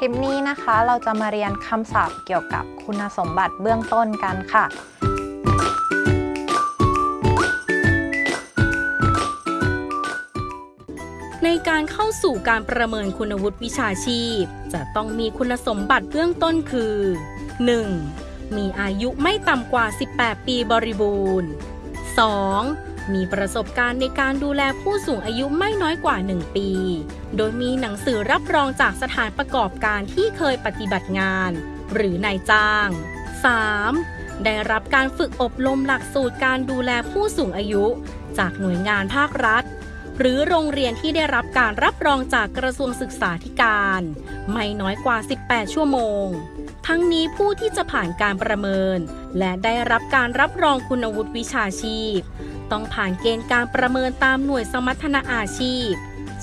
คลิปนี้นะคะ เราจะมาเรียนคำศัพท์เกี่ยวกับคุณสมบัติเบื้องต้นกันค่ะ ในการเข้าสู่การประเมินคุณวุฒิวิชาชีพ จะต้องมีคุณสมบัติเบื้องต้นคือ 1. มีอายุไม่ต่ำกว่า 18 ปีบริบูรณ์ 2. มีประสบการณ์ในการดูแลผู้สูงอายุไม่น้อยกว่า 1 ปี โดยมีหนังสือรับรองจากสถานประกอบการที่เคยปฏิบัติงาน หรือนายจ้าง 3. ได้รับการฝึกอบรมหลักสูตรการดูแลผู้สูงอายุ จากหน่วยงานภาครัฐ หรือโรงเรียนที่ได้รับการรับรองจากกระทรวงศึกษาธิการ ไม่น้อยกว่า 18 ชั่วโมง ทั้งนี้ผู้ที่จะผ่านการประเมิน และได้รับการรับรองคุณวุฒิวิชาชีพ ต้องผ่านเกณฑ์การประเมินตามหน่วยสมรรถนะอาชีพ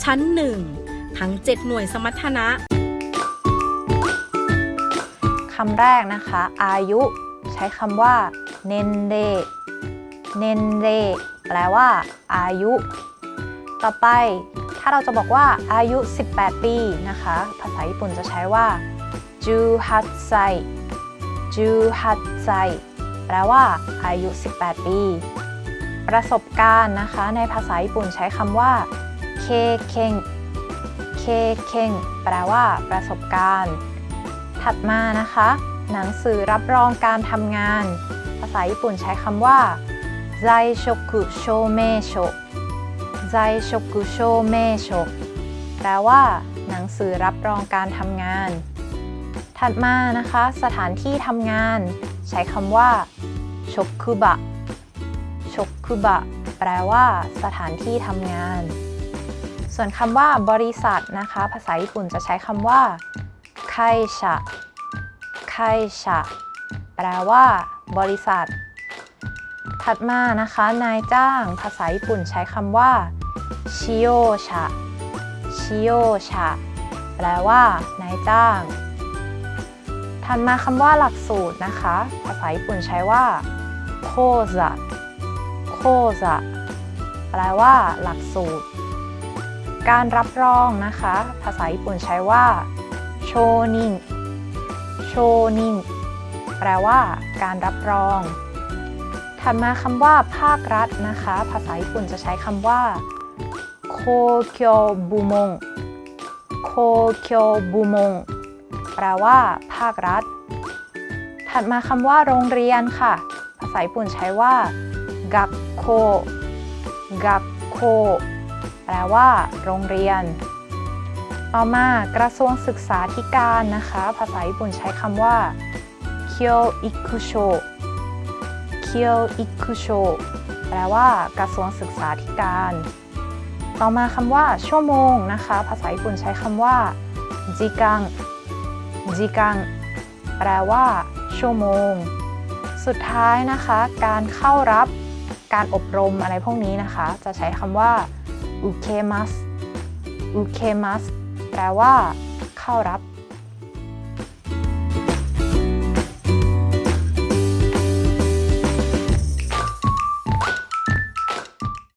ชั้น 1 ทั้ง 7 หน่วยสมรรถนะคำแรกนะคะ อายุ ใช้คำว่าเนนเรเนนเรแปลว่า อายุ ต่อไป ถ้าเราจะบอกว่าอายุ 18 ปีนะคะ ภาษาญี่ปุ่นจะใช้ว่าจูฮัตไซจูฮัตไซแปลว่า อายุ 18 ปี ประสบการณ์นะคะ ในภาษาญี่ปุ่นใช้คำว่าเคเค็งเคเค็งแปลว่า ประสบการณ์ ถัดมานะคะ หนังสือรับรองการทำงาน ภาษาญี่ปุ่นใช้คำว่าไซชกุโชเมโชไซชกุโชเมโชแปลว่า หนังสือรับรองการทำงาน ถัดมานะคะ สถานที่ทำงาน ใช้คำว่าชกคุบะ ชกคุบะแปลว่า สถานที่ทำงาน ส่วนคำว่า บริษัทนะคะ ภาษาญี่ปุ่นจะใช้คำว่าไคชะไคชะแปลว่า บริษัท ถัดมานะคะ นายจ้าง ภาษาญี่ปุ่นใช้คำว่าชิโยชะชิโยชะแปลว่า นายจ้าง ถัดมาคำว่าหลักสูตรนะคะ ภาษาญี่ปุ่นใช้ว่าโคซะ โคซะแปลว่า หลักสูตร การรับรองนะคะ ภาษาญี่ปุ่นใช้ว่าโชนินโชนินแปลว่า การรับรอง ถัดมาคำว่า ภาครัฐนะคะ ภาษาญี่ปุ่นจะใช้คำว่าโคเคียวบุมงโคเคียวบุมงแปลว่า ภาครัฐ ถัดมาคำว่า โรงเรียนค่ะ ภาษาญี่ปุ่นใช้ว่า กักโค กักโค แปลว่า โรงเรียน ต่อมากระทรวงศึกษาธิการนะคะ ภาษาญี่ปุ่นใช้คำว่าเคียวอิคุโชเคียวอิคุโชแปลว่ากระทรวงศึกษาธิการ ต่อมาคำว่า ชั่วโมงนะคะ ภาษาญี่ปุ่นใช้คำว่าจิกังจิกังแปลว่า ชั่วโมง สุดท้ายนะคะ การเข้ารับ การอบรมอะไรพวกนี้นะคะ จะใช้คำว่าอุเคมัสอุเคมัสแปลว่า เข้ารับ